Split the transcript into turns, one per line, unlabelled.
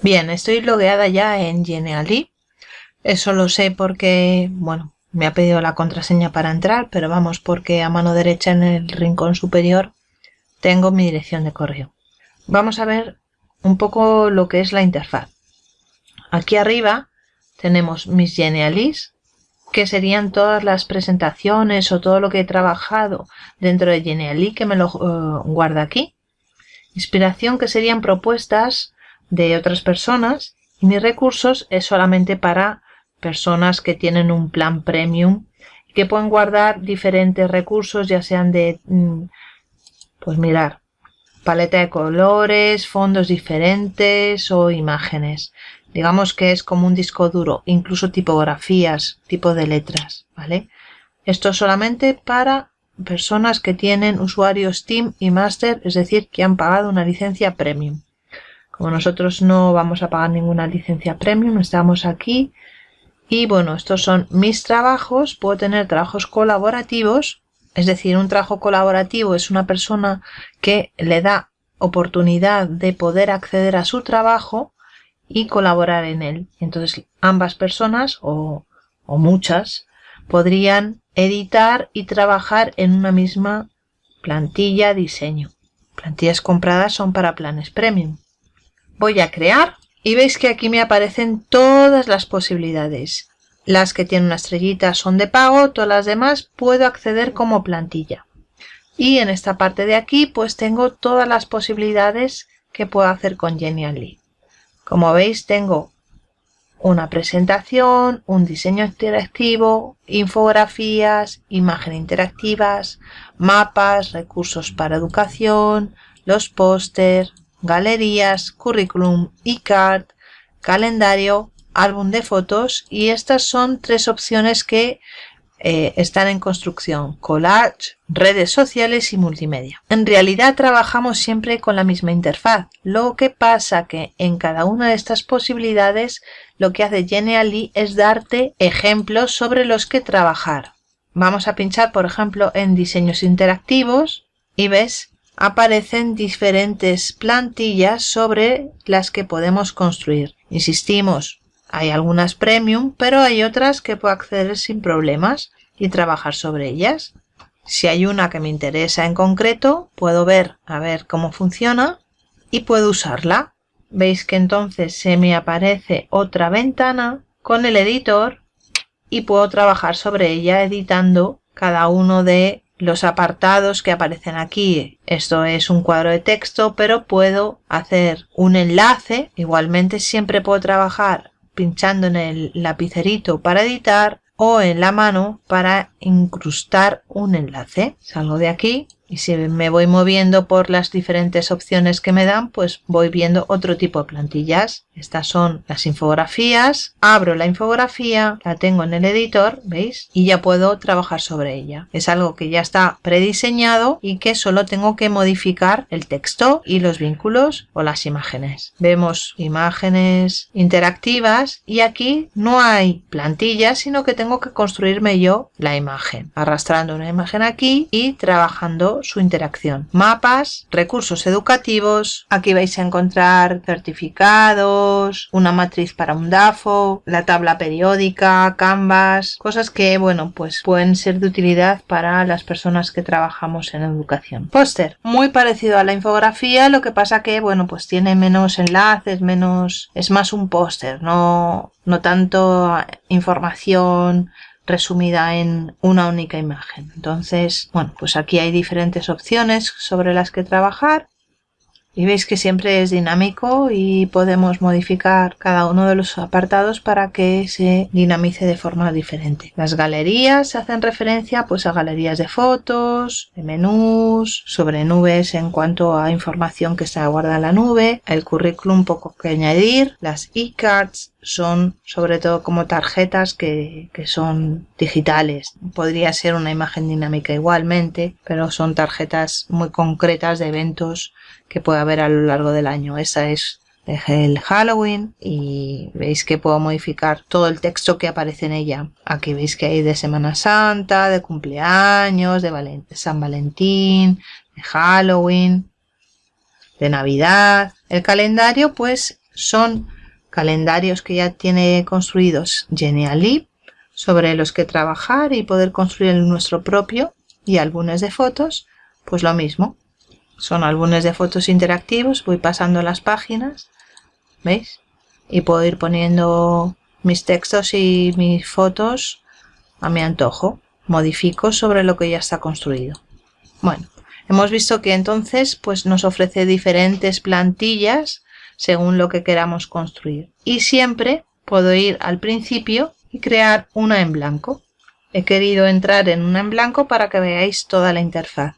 Bien, estoy logueada ya en Genially. Eso lo sé porque, bueno, me ha pedido la contraseña para entrar, pero vamos, porque a mano derecha en el rincón superior tengo mi dirección de correo. Vamos a ver un poco lo que es la interfaz. Aquí arriba tenemos mis Genialis, que serían todas las presentaciones o todo lo que he trabajado dentro de Genially que me lo uh, guarda aquí. Inspiración que serían propuestas de otras personas y mis recursos es solamente para personas que tienen un plan premium que pueden guardar diferentes recursos ya sean de mm, pues mirar paleta de colores, fondos diferentes o imágenes. Digamos que es como un disco duro, incluso tipografías, tipo de letras, ¿vale? Esto solamente para personas que tienen usuarios Steam y Master, es decir, que han pagado una licencia Premium. Como nosotros no vamos a pagar ninguna licencia Premium, estamos aquí. Y bueno, estos son mis trabajos. Puedo tener trabajos colaborativos. Es decir, un trabajo colaborativo es una persona que le da oportunidad de poder acceder a su trabajo y colaborar en él. Entonces ambas personas o, o muchas podrían editar y trabajar en una misma plantilla diseño. Plantillas compradas son para planes premium. Voy a crear y veis que aquí me aparecen todas las posibilidades. Las que tienen una estrellita son de pago, todas las demás puedo acceder como plantilla. Y en esta parte de aquí pues tengo todas las posibilidades que puedo hacer con Genially. Como veis tengo una presentación, un diseño interactivo, infografías, imágenes interactivas, mapas, recursos para educación, los póster, galerías, currículum, e-card, calendario, álbum de fotos y estas son tres opciones que eh, están en construcción, collage, redes sociales y multimedia. En realidad trabajamos siempre con la misma interfaz, lo que pasa que en cada una de estas posibilidades lo que hace Genially es darte ejemplos sobre los que trabajar. Vamos a pinchar por ejemplo en diseños interactivos y ves aparecen diferentes plantillas sobre las que podemos construir. Insistimos, hay algunas premium, pero hay otras que puedo acceder sin problemas y trabajar sobre ellas. Si hay una que me interesa en concreto, puedo ver a ver cómo funciona y puedo usarla. Veis que entonces se me aparece otra ventana con el editor y puedo trabajar sobre ella editando cada uno de los apartados que aparecen aquí. Esto es un cuadro de texto, pero puedo hacer un enlace. Igualmente siempre puedo trabajar pinchando en el lapicerito para editar o en la mano para incrustar un enlace. Salgo de aquí y si me voy moviendo por las diferentes opciones que me dan, pues voy viendo otro tipo de plantillas. Estas son las infografías. Abro la infografía, la tengo en el editor, ¿veis? Y ya puedo trabajar sobre ella. Es algo que ya está prediseñado y que solo tengo que modificar el texto y los vínculos o las imágenes. Vemos imágenes interactivas y aquí no hay plantillas, sino que tengo que construirme yo la imagen. Arrastrando una imagen aquí y trabajando su interacción. Mapas, recursos educativos, aquí vais a encontrar certificados, una matriz para un DAFO, la tabla periódica, Canvas, cosas que, bueno, pues pueden ser de utilidad para las personas que trabajamos en educación. Póster, muy parecido a la infografía, lo que pasa que, bueno, pues tiene menos enlaces, menos... es más un póster, no, no tanto información resumida en una única imagen. Entonces, bueno, pues aquí hay diferentes opciones sobre las que trabajar y veis que siempre es dinámico y podemos modificar cada uno de los apartados para que se dinamice de forma diferente. Las galerías hacen referencia pues a galerías de fotos, de menús, sobre nubes en cuanto a información que se guarda en la nube, el currículum poco que añadir, las e-cards son sobre todo como tarjetas que, que, son digitales. Podría ser una imagen dinámica igualmente, pero son tarjetas muy concretas de eventos que puede haber a lo largo del año. Esa es el Halloween y veis que puedo modificar todo el texto que aparece en ella. Aquí veis que hay de Semana Santa, de cumpleaños, de San Valentín, de Halloween, de Navidad. El calendario pues son calendarios que ya tiene construidos Geniali sobre los que trabajar y poder construir nuestro propio y álbumes de fotos, pues lo mismo. Son álbumes de fotos interactivos, voy pasando las páginas, ¿veis? Y puedo ir poniendo mis textos y mis fotos a mi antojo. Modifico sobre lo que ya está construido. Bueno, hemos visto que entonces pues nos ofrece diferentes plantillas según lo que queramos construir. Y siempre puedo ir al principio y crear una en blanco. He querido entrar en una en blanco para que veáis toda la interfaz.